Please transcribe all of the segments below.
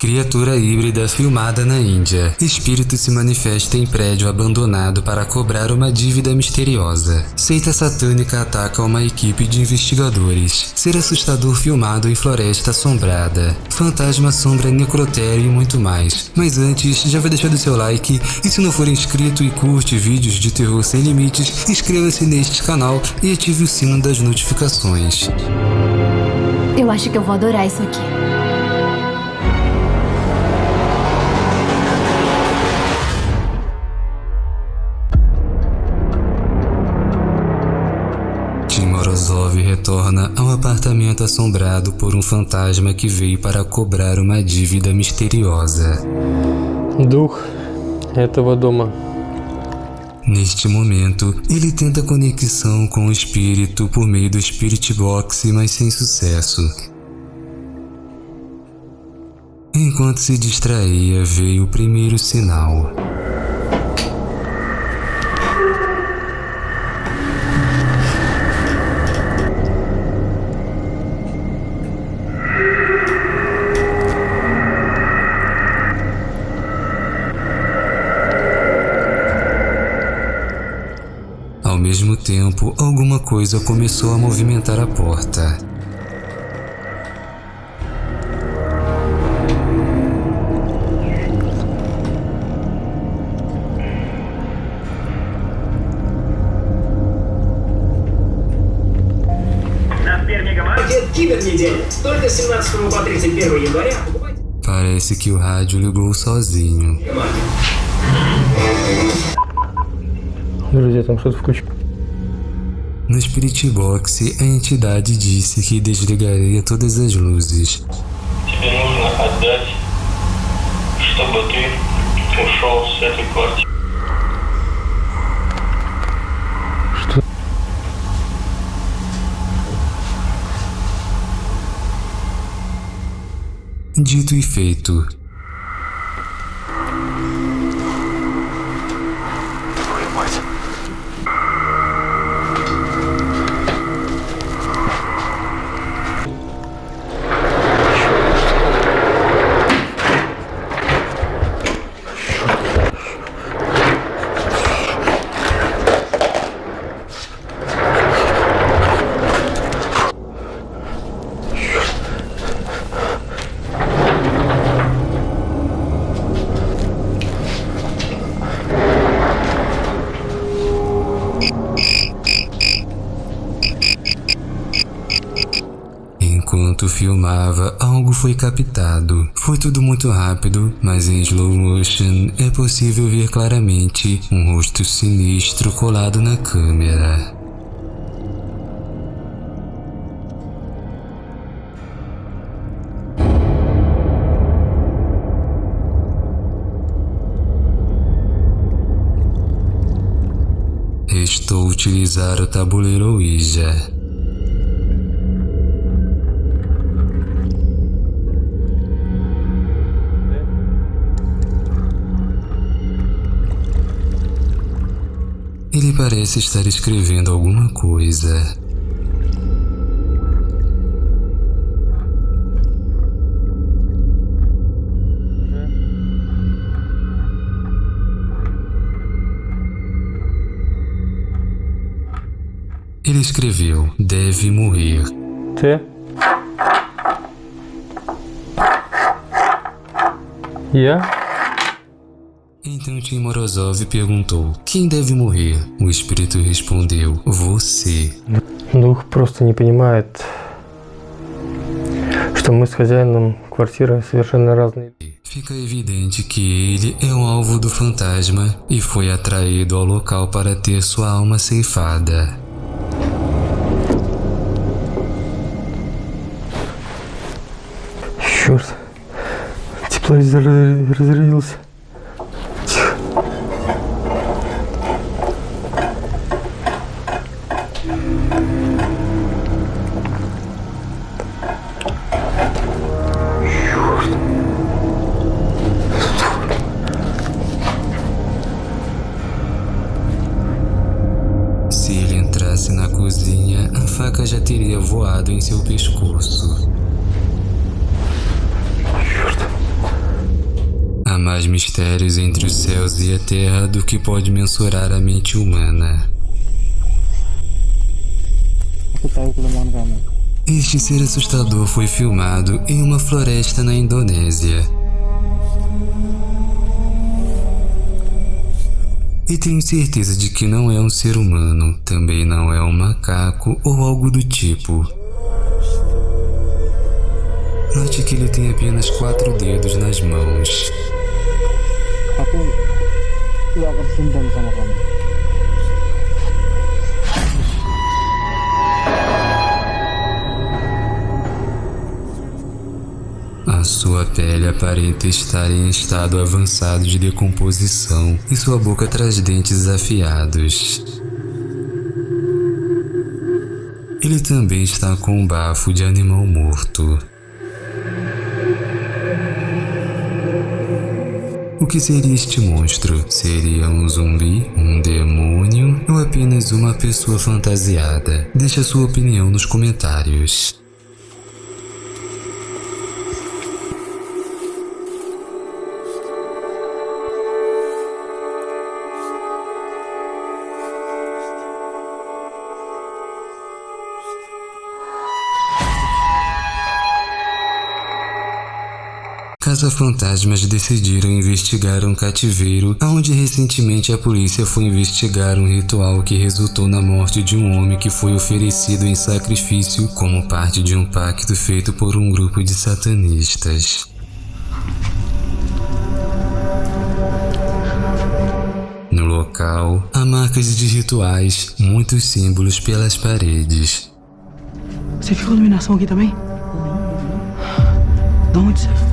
Criatura híbrida filmada na Índia. Espírito se manifesta em prédio abandonado para cobrar uma dívida misteriosa. Seita satânica ataca uma equipe de investigadores. Ser assustador filmado em floresta assombrada. Fantasma sombra necrotério e muito mais. Mas antes, já vai deixando seu like e se não for inscrito e curte vídeos de terror sem limites, inscreva-se neste canal e ative o sino das notificações. Eu acho que eu vou adorar isso aqui. Morozov retorna ao apartamento assombrado por um fantasma que veio para cobrar uma dívida misteriosa. Дух этого дома. Neste momento, ele tenta conexão com o espírito por meio do Spirit Box, mas sem sucesso. Enquanto se distraía, veio o primeiro sinal. tempo, alguma coisa começou a movimentar a porta. На Сбермегамаркет Кибернеделя. Только с 17 по 31 января покупайте Parece que o rádio ligou sozinho. Мегамаркет. Друзья, там что-то включено. No Spirit Box, a entidade disse que desligaria todas as luzes. Тебе нужно отдать, чтобы ты ушел с этой квартиры. Что? Dito e feito. filmava, algo foi captado. Foi tudo muito rápido, mas em slow motion é possível ver claramente um rosto sinistro colado na câmera. Restou utilizar o tabuleiro Ouija. Parece estar escrevendo alguma coisa. Ele escreveu: deve morrer. Т. Я? Então Tim Morozov perguntou: Quem deve morrer? O espírito respondeu: Você. Дух просто не понимает, что мы с хозяином квартиры совершенно разные. Fica evidente que ele é o alvo do fantasma e foi atraído ao local para ter sua alma ceifada. Черт. Тепловизор разрядился. em seu pescoço. Há mais mistérios entre os céus e a terra do que pode mensurar a mente humana. Este ser assustador foi filmado em uma floresta na Indonésia. E tenho certeza de que não é um ser humano, também não é um macaco ou algo do tipo. Note que ele tem apenas quatro dedos nas mãos. A sua pele aparenta estar em estado avançado de decomposição e sua boca traz dentes afiados. Ele também está com um bafo de animal morto. O que seria este monstro? Seria um zumbi, um demônio ou apenas uma pessoa fantasiada? Deixe a sua opinião nos comentários. Caça-fantasmas decidiram investigar um cativeiro, onde recentemente a polícia foi investigar um ritual que resultou na morte de um homem que foi oferecido em sacrifício como parte de um pacto feito por um grupo de satanistas. No local, há marcas de rituais, muitos símbolos pelas paredes. Você viu a iluminação aqui também? De onde você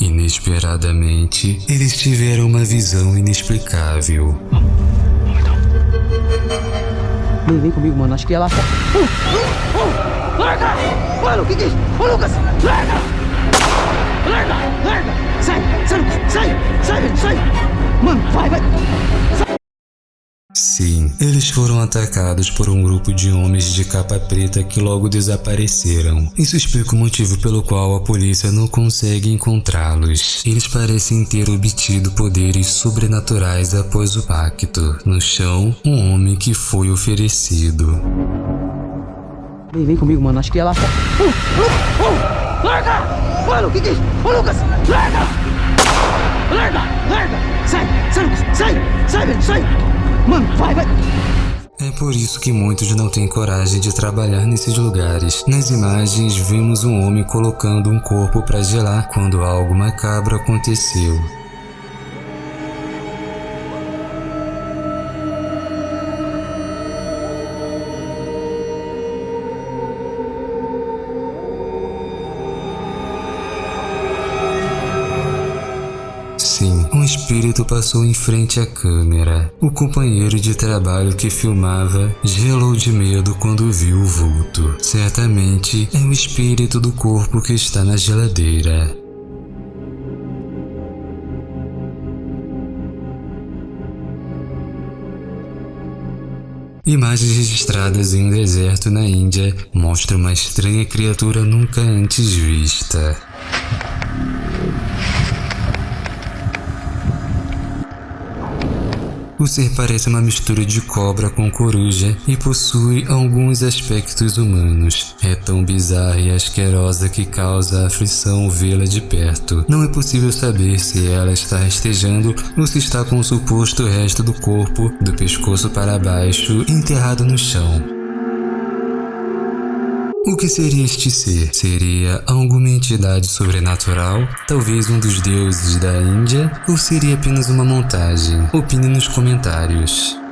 Inesperadamente, eles tiveram uma visão inexplicável. Vem, vem comigo, mano. Acho que é lá fora. Oh, oh, oh, larga! Mano, o que, é isso? Ô, Lucas! Larga! Larga! Larga! Sai! Sai, Lucas! Sai! Sai! Sai! Mano, vai, vai! Sim, eles foram atacados por um grupo de homens de capa preta que logo desapareceram. Isso explica o motivo pelo qual a polícia não consegue encontrá-los. Eles parecem ter obtido poderes sobrenaturais após o pacto. No chão, um homem que foi oferecido. Vem, vem comigo, mano. Acho que fora. Oh, oh, oh, larga! Mano, o que, que é? Ô, Lucas! Larga! Larga! Larga! Sai! Sai, Lucas! Sai! Sai! Sai! Mano, vai, vai! É por isso que muitos não têm coragem de trabalhar nesses lugares. Nas imagens, vimos um homem colocando um corpo para gelar quando algo macabro aconteceu. Espírito passou em frente à câmera. O companheiro de trabalho que filmava gelou de medo quando viu o vulto. Certamente é o espírito do corpo que está na geladeira. Imagens registradas em um deserto na Índia mostram uma estranha criatura nunca antes vista. O ser parece uma mistura de cobra com coruja e possui alguns aspectos humanos. É tão bizarra e asquerosa que causa aflição vê-la de perto. Não é possível saber se ela está rastejando ou se está com o suposto resto do corpo, do pescoço para baixo, enterrado no chão. O que seria este ser? Seria alguma entidade sobrenatural? Talvez um dos deuses da Índia? Ou seria apenas uma montagem? Opine nos comentários.